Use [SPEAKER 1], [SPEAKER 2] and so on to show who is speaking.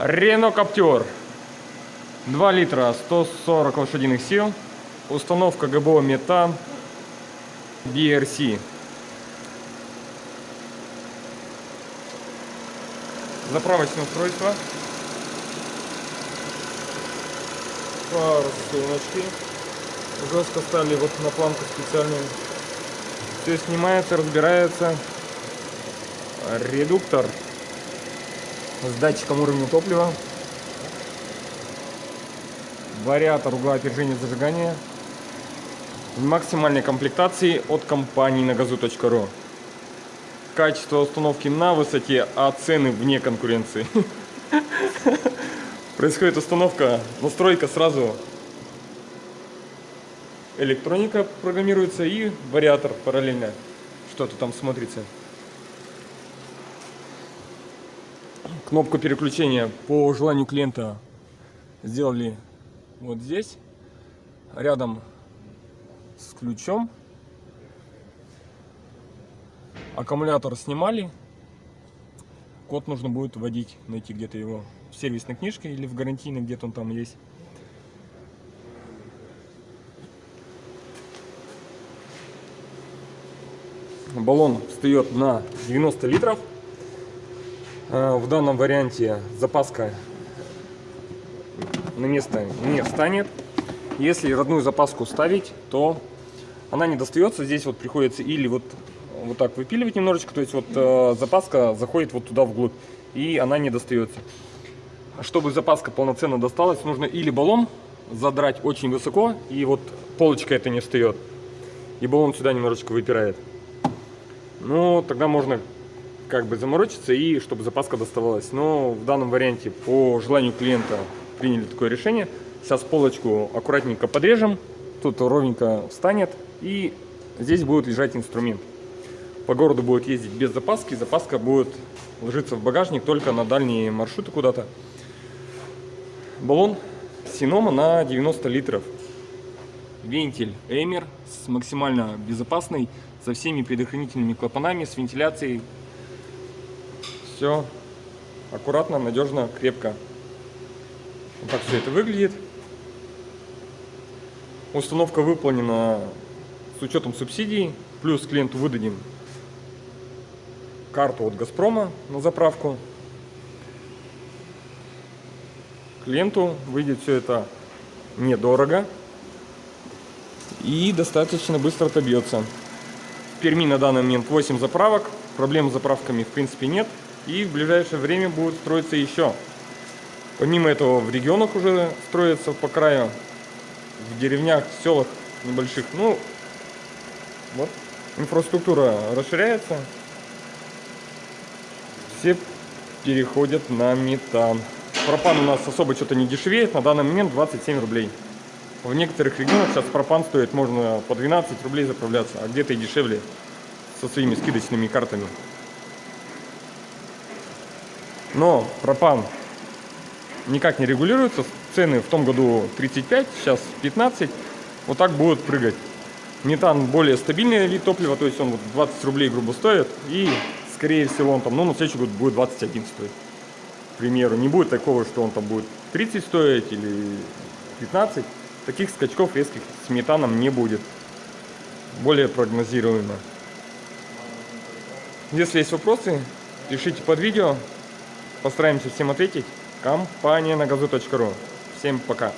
[SPEAKER 1] Рено Каптер. 2 литра, 140 лошадиных сил. Установка ГБО Метан BRC. Заправочное устройство. Форсуночки. Жестко стали вот на планку специальную. Все снимается, разбирается. Редуктор с датчиком уровня топлива. Вариатор угла опережения зажигания. В максимальной комплектации от компании на газу.ру. Качество установки на высоте, а цены вне конкуренции. Происходит установка, настройка сразу. Электроника программируется и вариатор параллельно. Что-то там смотрится. Кнопку переключения по желанию клиента сделали вот здесь, рядом с ключом. Аккумулятор снимали. Код нужно будет вводить, найти где-то его в сервисной книжке или в гарантийной, где-то он там есть. Баллон встает на 90 литров. Э, в данном варианте запаска на место не встанет. Если родную запаску ставить, то она не достается. Здесь вот приходится или вот, вот так выпиливать немножечко, то есть вот э, запаска заходит вот туда вглубь, и она не достается. Чтобы запаска полноценно досталась, нужно или баллон задрать очень высоко, и вот полочка это не встает, и баллон сюда немножечко выпирает. Ну, тогда можно как бы заморочиться и чтобы запаска доставалась. Но в данном варианте по желанию клиента приняли такое решение. Сейчас полочку аккуратненько подрежем, тут ровненько встанет и здесь будет лежать инструмент. По городу будет ездить без запаски, запаска будет ложиться в багажник только на дальние маршруты куда-то. Баллон Синома на 90 литров. Вентиль Эмер с максимально безопасной, со всеми предохранительными клапанами, с вентиляцией. Все аккуратно, надежно, крепко. Вот так все это выглядит. Установка выполнена с учетом субсидий. Плюс клиенту выдадим карту от Газпрома на заправку. Клиенту выйдет все это недорого и достаточно быстро отобьется. В Перми на данный момент 8 заправок, проблем с заправками в принципе нет. И в ближайшее время будут строиться еще Помимо этого в регионах уже строятся по краю, в деревнях, в селах небольших. Ну, вот, инфраструктура расширяется. Все переходят на метан. Пропан у нас особо что-то не дешевеет, на данный момент 27 рублей. В некоторых регионах сейчас пропан стоит, можно по 12 рублей заправляться, а где-то и дешевле со своими скидочными картами. Но пропан никак не регулируются. Цены в том году 35, сейчас 15. Вот так будут прыгать. Метан более стабильный вид топлива, то есть он вот 20 рублей грубо стоит. И скорее всего он там, ну на следующий год будет 21 стоить. К примеру, не будет такого, что он там будет 30 стоить или 15. Таких скачков резких с метаном не будет. Более прогнозируемо. Если есть вопросы, пишите под видео. Постараемся всем ответить компания на газу.ру. Всем пока!